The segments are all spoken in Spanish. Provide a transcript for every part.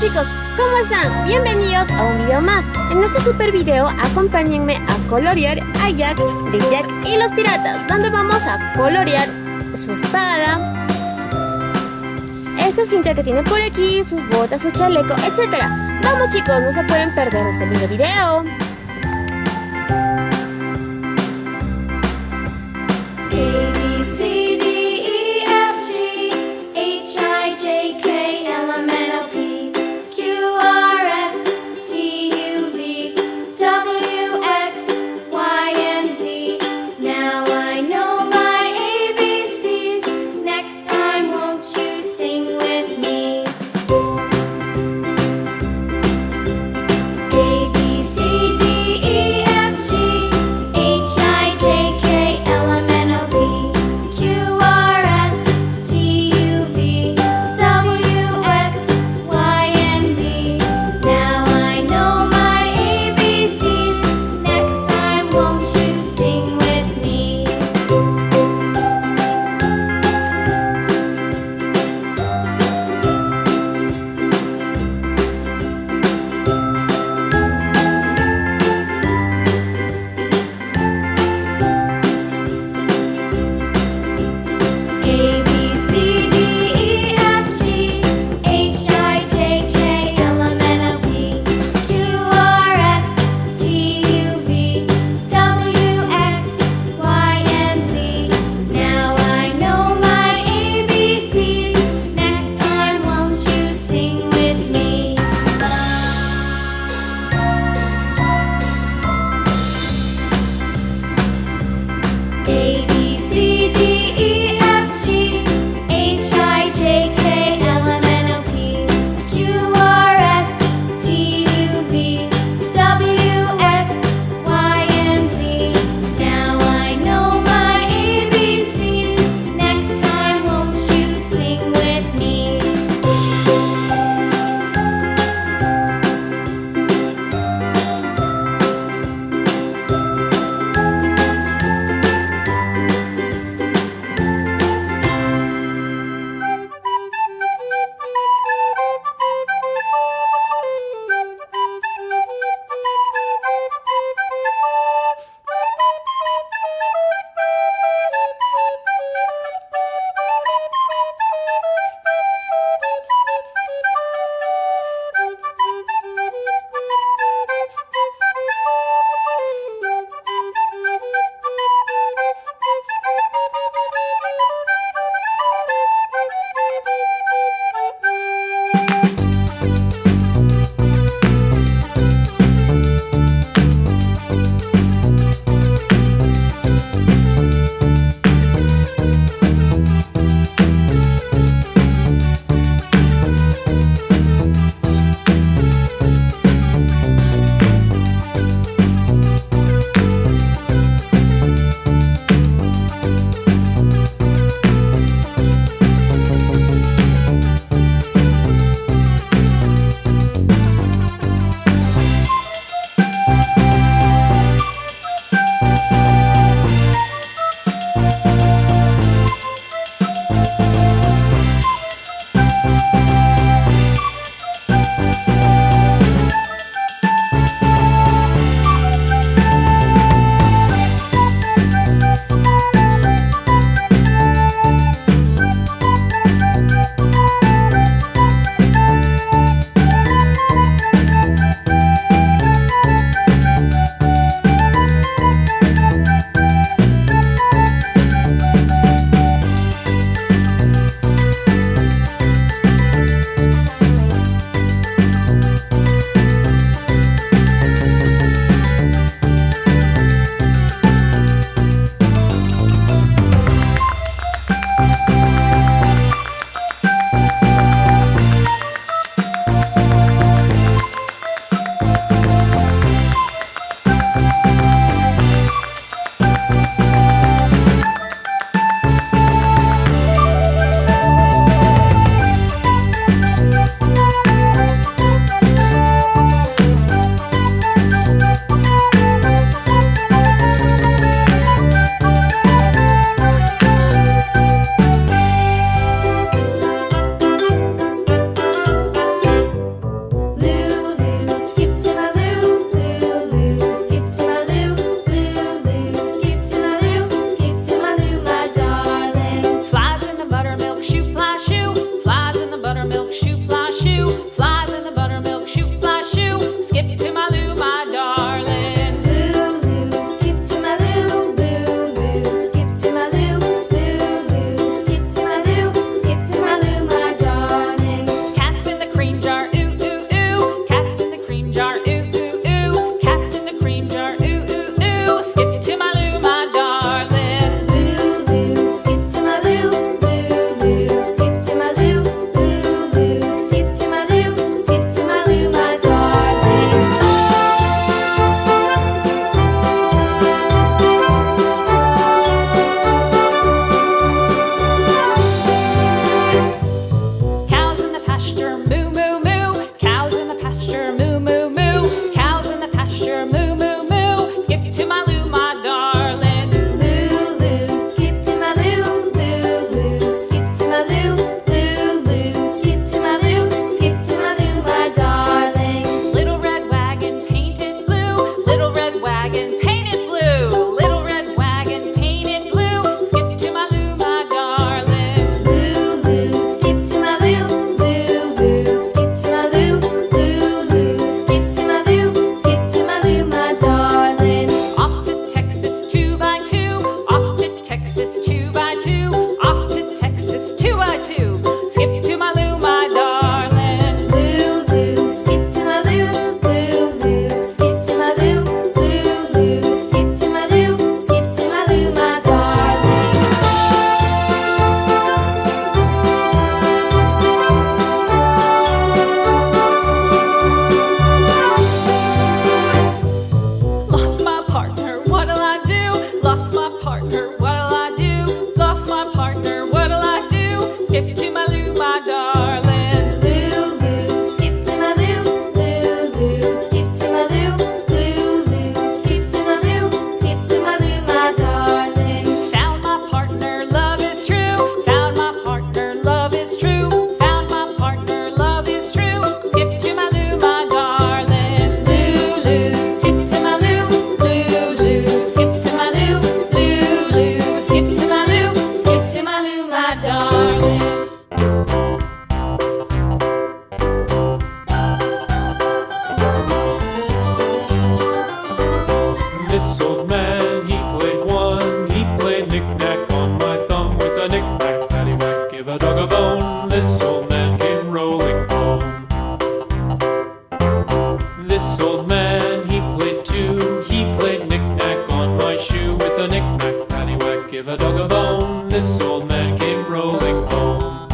chicos, ¿cómo están? Bienvenidos a un video más. En este super video acompáñenme a colorear a Jack de Jack y los piratas, donde vamos a colorear su espada, esta cinta que tiene por aquí, sus botas, su chaleco, etc. Vamos chicos, no se pueden perder este video video. give a dog a bone. This old man came rolling home.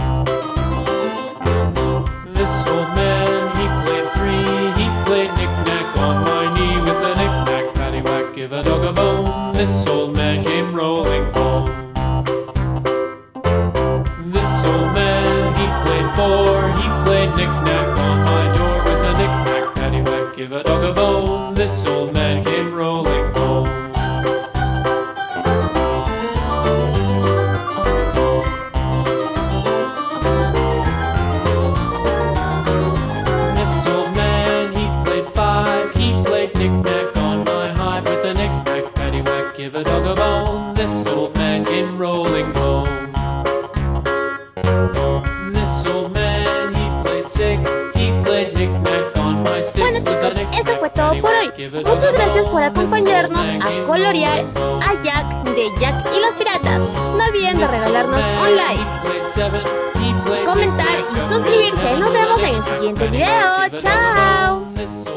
This old man, he played three. He played knick-knack on my knee with a knick-knack paddywhack. Give a dog a bone. This old man came rolling home. This old man, he played four. He played knick-knack on my door with a knick-knack paddywhack. Give a dog a bone. Bueno chicos, esto fue todo por hoy. Muchas gracias por acompañarnos a colorear a Jack de Jack y los Piratas. No olviden de regalarnos un like, comentar y suscribirse. Nos vemos en el siguiente video. ¡Chao!